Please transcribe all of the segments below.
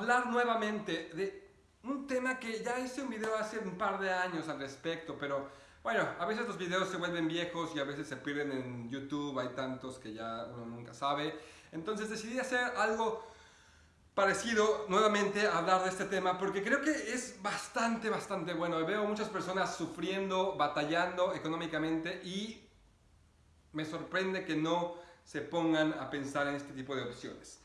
hablar nuevamente de un tema que ya hice un video hace un par de años al respecto, pero bueno, a veces los videos se vuelven viejos y a veces se pierden en YouTube, hay tantos que ya uno nunca sabe. Entonces decidí hacer algo parecido nuevamente a hablar de este tema porque creo que es bastante, bastante bueno. Veo muchas personas sufriendo, batallando económicamente y me sorprende que no se pongan a pensar en este tipo de opciones.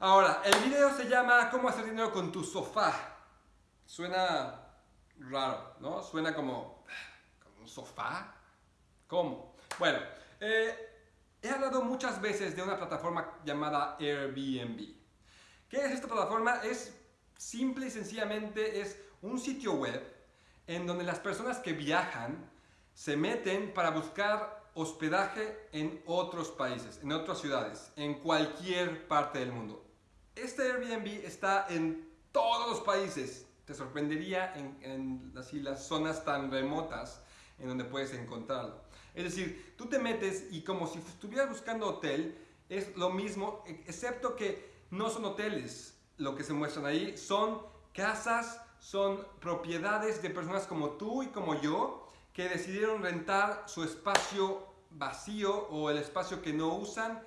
Ahora, el video se llama ¿Cómo hacer dinero con tu sofá? Suena raro, ¿no? Suena como, un sofá. ¿Cómo? Bueno, eh, he hablado muchas veces de una plataforma llamada Airbnb. ¿Qué es esta plataforma? Es simple y sencillamente es un sitio web en donde las personas que viajan se meten para buscar hospedaje en otros países, en otras ciudades, en cualquier parte del mundo. Este Airbnb está en todos los países. Te sorprendería en, así, las zonas tan remotas en donde puedes encontrarlo. Es decir, tú te metes y como si estuvieras buscando hotel, es lo mismo, excepto que no son hoteles lo que se muestran ahí, son casas, son propiedades de personas como tú y como yo que decidieron rentar su espacio vacío o el espacio que no usan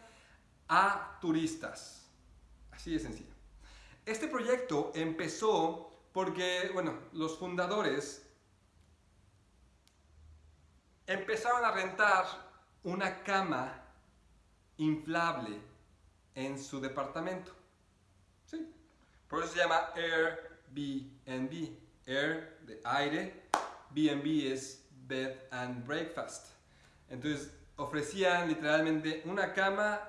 a turistas. Así de sencillo. Este proyecto empezó porque, bueno, los fundadores empezaron a rentar una cama inflable en su departamento. Sí. Por eso se llama Airbnb. Air de aire, BNB es bed and breakfast. Entonces ofrecían literalmente una cama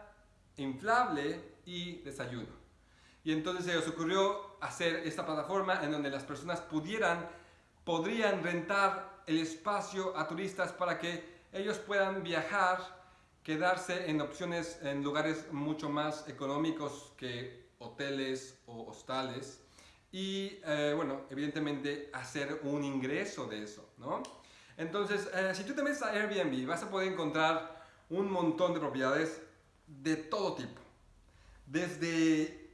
inflable y desayuno. Y entonces se les ocurrió hacer esta plataforma en donde las personas pudieran, podrían rentar el espacio a turistas para que ellos puedan viajar, quedarse en opciones, en lugares mucho más económicos que hoteles o hostales y, eh, bueno, evidentemente hacer un ingreso de eso, ¿no? Entonces, eh, si tú te metes a Airbnb, vas a poder encontrar un montón de propiedades de todo tipo. Desde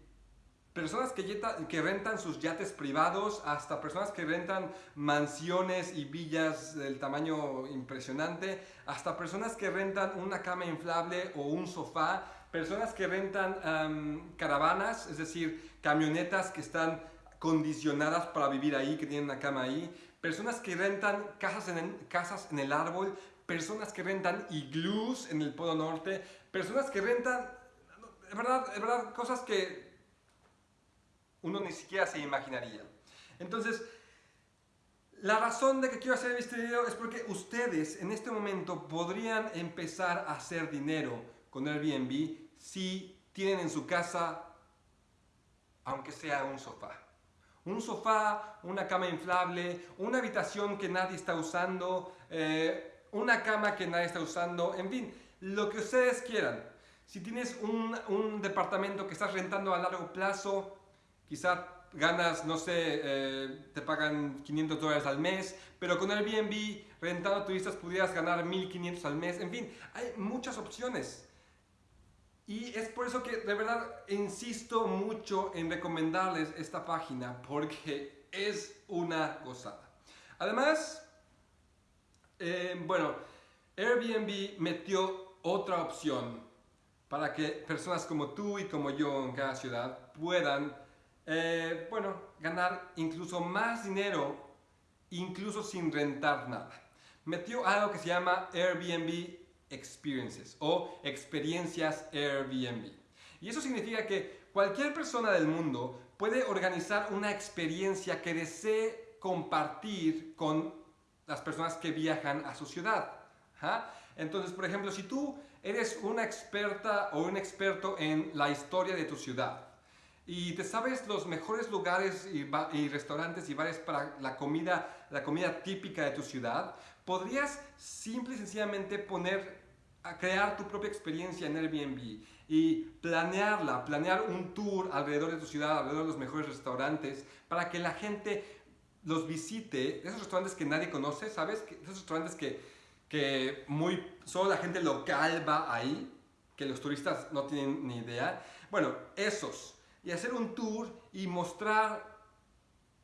personas que, que, rentan sus yates privados hasta personas que rentan mansiones y villas del tamaño impresionante, hasta personas que rentan una cama inflable o un sofá, personas que rentan caravanas, es decir, camionetas que están condicionadas para vivir ahí, que tienen una cama ahí, personas que rentan casas en, casas en el árbol, personas que rentan iglús en el Polo Norte, personas que rentan, de verdad, de verdad, cosas que uno ni siquiera se imaginaría. Entonces, la razón de que quiero hacer este video es porque ustedes en este momento podrían empezar a hacer dinero con Airbnb si tienen en su casa, aunque sea un sofá. Un sofá, una cama inflable, una habitación que nadie está usando, eh, una cama que nadie está usando, en fin, lo que ustedes quieran. Si tienes un, un departamento que estás rentando a largo plazo, quizá ganas, no sé, eh, te pagan 500 dólares al mes, pero con Airbnb, rentando turistas, pudieras ganar 1500 al mes. En fin, hay muchas opciones. Y es por eso que de verdad insisto mucho en recomendarles esta página, porque es una gozada. Además, eh, bueno, Airbnb metió otra opción para que personas como tú y como yo en cada ciudad puedan eh, bueno, ganar incluso más dinero, incluso sin rentar nada. Metió algo que se llama Airbnb Experiences o experiencias Airbnb. Y eso significa que cualquier persona del mundo puede organizar una experiencia que desee compartir con las personas que viajan a su ciudad. Entonces, por ejemplo, si tú eres una experta o un experto en la historia de tu ciudad, y te sabes los mejores lugares y, restaurantes y bares para la comida, la comida típica de tu ciudad, podrías simple y sencillamente poner a crear tu propia experiencia en Airbnb y planearla, planear un tour alrededor de tu ciudad, alrededor de los mejores restaurantes, para que la gente los visite, esos restaurantes que nadie conoce, ¿sabes? Esos restaurantes que, que muy, solo la gente local va ahí, que los turistas no tienen ni idea. Bueno, esos. Y hacer un tour y mostrar,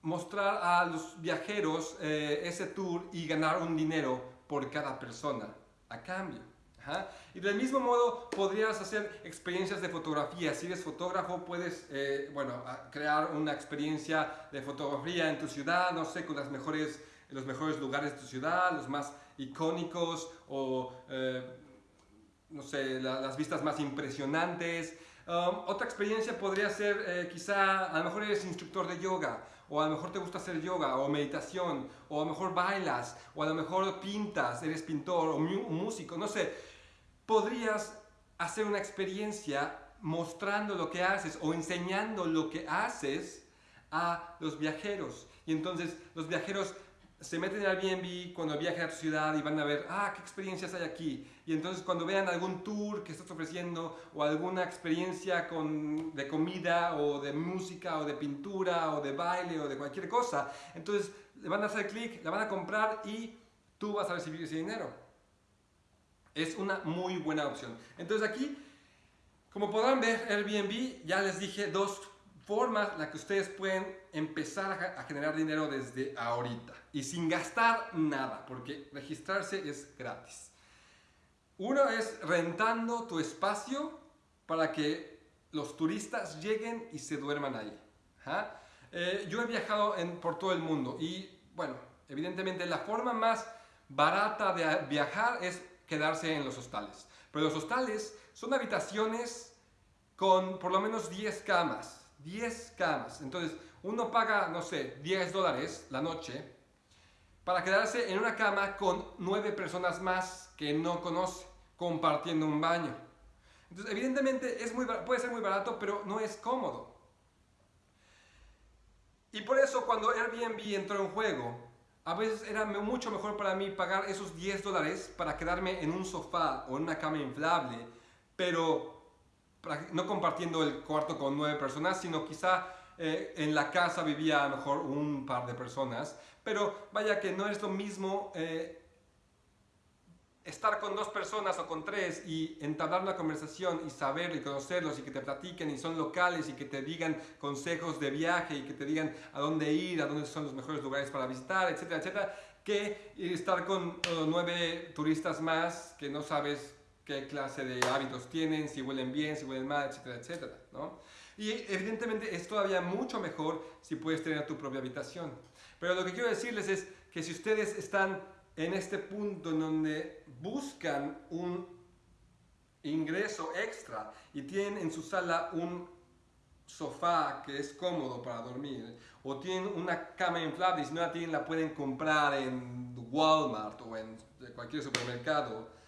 mostrar a los viajeros eh, ese tour y ganar un dinero por cada persona a cambio. Y del mismo modo podrías hacer experiencias de fotografía. Si eres fotógrafo puedes eh, bueno, crear una experiencia de fotografía en tu ciudad, no sé, con las mejores, los mejores lugares de tu ciudad, los más icónicos o eh, no sé, las vistas más impresionantes. Um, otra experiencia podría ser eh, quizá, a lo mejor eres instructor de yoga, o a lo mejor te gusta hacer yoga, o meditación, o a lo mejor bailas, o a lo mejor pintas, eres pintor o músico, no sé podrías hacer una experiencia mostrando lo que haces o enseñando lo que haces a los viajeros. Y entonces los viajeros se meten al Airbnb cuando viajan a tu ciudad y van a ver, ah, qué experiencias hay aquí. Y entonces cuando vean algún tour que estás ofreciendo o alguna experiencia con, de comida o de música o de pintura o de baile o de cualquier cosa, entonces le van a hacer clic, la van a comprar y tú vas a recibir ese dinero. Es una muy buena opción. Entonces aquí, como podrán ver, Airbnb, ya les dije dos formas en las que ustedes pueden empezar a generar dinero desde ahorita y sin gastar nada, porque registrarse es gratis. Uno es rentando tu espacio para que los turistas lleguen y se duerman ahí. Eh, yo he viajado por todo el mundo y, bueno, evidentemente la forma más barata de viajar es quedarse en los hostales. Pero los hostales son habitaciones con por lo menos 10 camas. 10 camas. Entonces, uno paga, no sé, 10 dólares la noche para quedarse en una cama con 9 personas más que no conoce, compartiendo un baño. Entonces, evidentemente es muy, puede ser muy barato, pero no es cómodo. Y por eso cuando Airbnb entró en juego, a veces era mucho mejor para mí pagar esos 10 dólares para quedarme en un sofá o en una cama inflable, pero no compartiendo el cuarto con nueve personas, sino quizá eh, en la casa vivía a lo mejor un par de personas. Pero vaya que no es lo mismo eh, estar con dos personas o con tres y entablar una conversación y saber y conocerlos y que te platiquen y son locales y que te digan consejos de viaje y que te digan a dónde ir, a dónde son los mejores lugares para visitar, etcétera, etcétera, que estar con nueve turistas más que no sabes qué clase de hábitos tienen, si huelen bien, si huelen mal, etcétera, etcétera, ¿no? Y evidentemente es todavía mucho mejor si puedes tener tu propia habitación. Pero lo que quiero decirles es que si ustedes están en este punto en donde buscan un ingreso extra y tienen en su sala un sofá que es cómodo para dormir o tienen una cama inflable y si no la tienen la pueden comprar en Walmart o en cualquier supermercado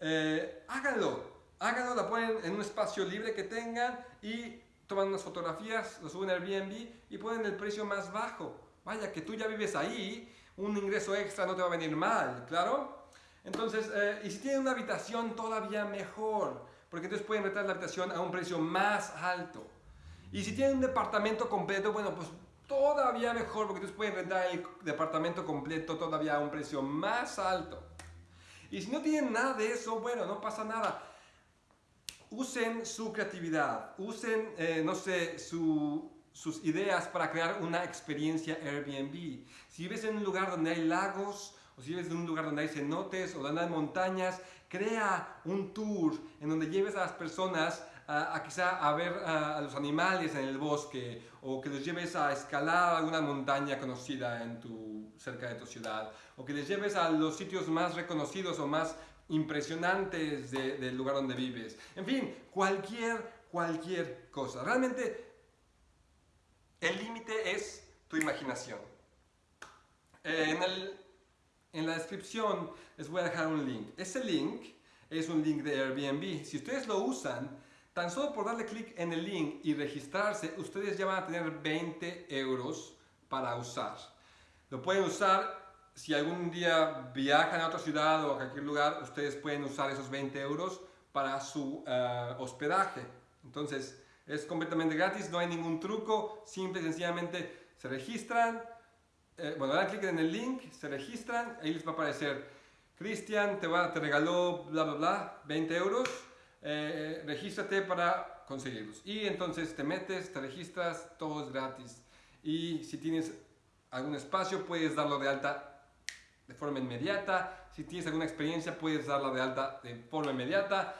eh, háganlo háganlo, la ponen en un espacio libre que tengan y toman unas fotografías, lo suben al Airbnb y ponen el precio más bajo vaya que tú ya vives ahí un ingreso extra no te va a venir mal, ¿claro? Entonces, eh, y si tienen una habitación, todavía mejor, porque entonces pueden rentar la habitación a un precio más alto. Y si tienen un departamento completo, bueno, pues todavía mejor, porque entonces pueden rentar el departamento completo todavía a un precio más alto. Y si no tienen nada de eso, bueno, no pasa nada. Usen su creatividad, usen, eh, no sé, su, sus ideas para crear una experiencia Airbnb. Si vives en un lugar donde hay lagos, o si vives en un lugar donde hay cenotes o donde hay montañas, crea un tour en donde lleves a las personas a, quizá a ver a, los animales en el bosque o que los lleves a escalar alguna montaña conocida en tu, cerca de tu ciudad o que les lleves a los sitios más reconocidos o más impresionantes del lugar donde vives. En fin, cualquier, cualquier cosa. Realmente el límite es tu imaginación. Eh, en, la descripción les voy a dejar un link. Ese link es un link de Airbnb. Si ustedes lo usan, tan solo por darle clic en el link y registrarse, ustedes ya van a tener 20 euros para usar. Lo pueden usar si algún día viajan a otra ciudad o a cualquier lugar, ustedes pueden usar esos 20 euros para su eh, hospedaje. Entonces, es completamente gratis, no hay ningún truco, simple y sencillamente se registran, eh, bueno, dan clic en el link, se registran, ahí les va a aparecer, Cristian te, va, te regaló bla bla bla, 20 euros, eh, regístrate para conseguirlos. Y entonces te metes, te registras, todo es gratis. Y si tienes algún espacio, puedes darlo de alta de forma inmediata. Si tienes alguna experiencia, puedes darlo de alta de forma inmediata.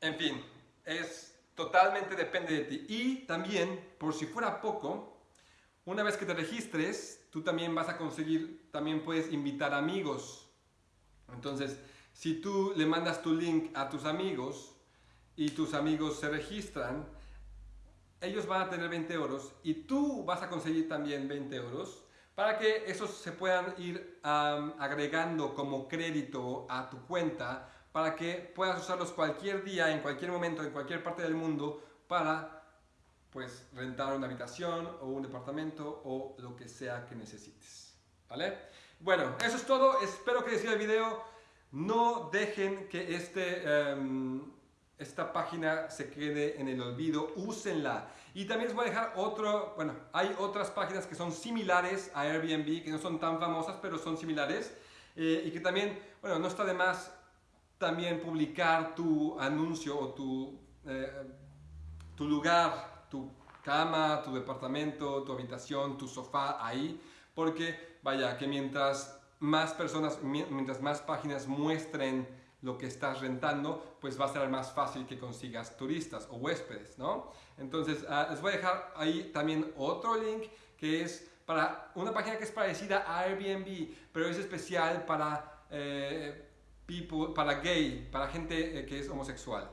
En fin, es totalmente depende de ti. Y también, por si fuera poco, una vez que te registres, tú también vas a conseguir, también puedes invitar amigos. Entonces, si tú le mandas tu link a tus amigos y tus amigos se registran, ellos van a tener 20 euros y tú vas a conseguir también 20 euros para que esos se puedan ir agregando como crédito a tu cuenta para que puedas usarlos cualquier día, en cualquier momento, en cualquier parte del mundo para pues rentar una habitación o un departamento o lo que sea que necesites. ¿Vale? Bueno, eso es todo. Espero que les sirva el video. No dejen que este, em, esta página se quede en el olvido. Úsenla. Y también les voy a dejar otro, bueno, hay otras páginas que son similares a Airbnb, que no son tan famosas, pero son similares. Eh, y que también, bueno, no está de más también publicar tu anuncio o tu, eh, tu lugar, tu cama, tu departamento, tu habitación, tu sofá ahí, porque vaya, que mientras más personas, mientras más páginas muestren lo que estás rentando, pues va a ser más fácil que consigas turistas o huéspedes, ¿no? Entonces, ah, les voy a dejar ahí también otro link que es para una página que es parecida a Airbnb, pero es especial para eh, para gay, para gente eh, que es homosexual.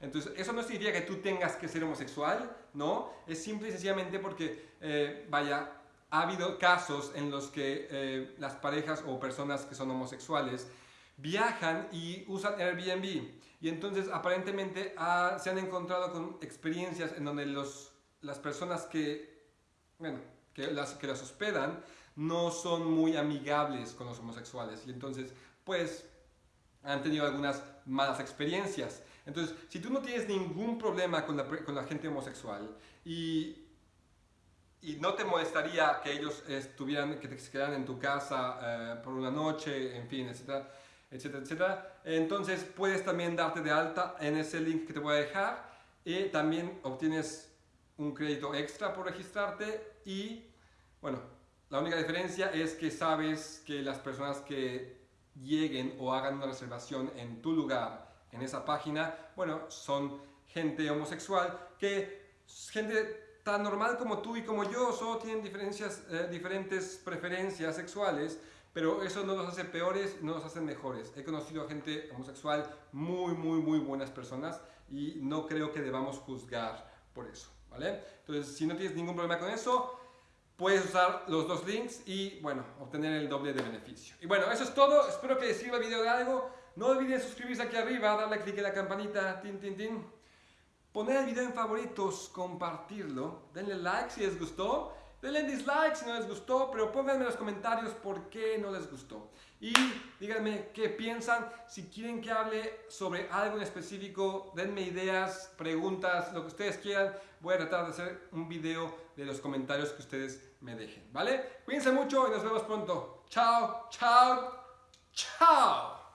Entonces, eso no significa que tú tengas que ser homosexual, ¿no? Es simple y sencillamente porque, eh, vaya, ha habido casos en los que eh, las parejas o personas que son homosexuales viajan y usan Airbnb. Y entonces, aparentemente, se han encontrado con experiencias en donde los, las personas que, bueno, que las, que las hospedan no son muy amigables con los homosexuales. Y entonces, pues, han tenido algunas malas experiencias. Entonces, si tú no tienes ningún problema con la, con la gente homosexual y, y, no te molestaría que ellos estuvieran, que te quedaran en tu casa eh, por una noche, en fin, etcétera, etcétera, etcétera, entonces puedes también darte de alta en ese link que te voy a dejar y también obtienes un crédito extra por registrarte y, bueno, la única diferencia es que sabes que las personas que lleguen o hagan una reservación en tu lugar, en esa página, bueno, son gente homosexual que gente tan normal como tú y como yo, solo tienen diferencias, eh, diferentes preferencias sexuales, pero eso no los hace peores, no los hace mejores. He conocido a gente homosexual muy, muy, muy buenas personas y no creo que debamos juzgar por eso, ¿vale? Entonces, si no tienes ningún problema con eso, puedes usar los dos links y, bueno, obtener el doble de beneficio. Y bueno, eso es todo. Espero que les sirva el video de algo. No olviden suscribirse aquí arriba, darle clic en la campanita, tin, tin, tin. Poner el video en favoritos, compartirlo. Denle like si les gustó. Denle dislike si no les gustó, pero pónganme en los comentarios por qué no les gustó. Y díganme qué piensan, si quieren que hable sobre algo en específico, denme ideas, preguntas, lo que ustedes quieran. Voy a tratar de hacer un video de los comentarios que ustedes me dejen, ¿vale? Cuídense mucho y nos vemos pronto. Chao, chao, chao.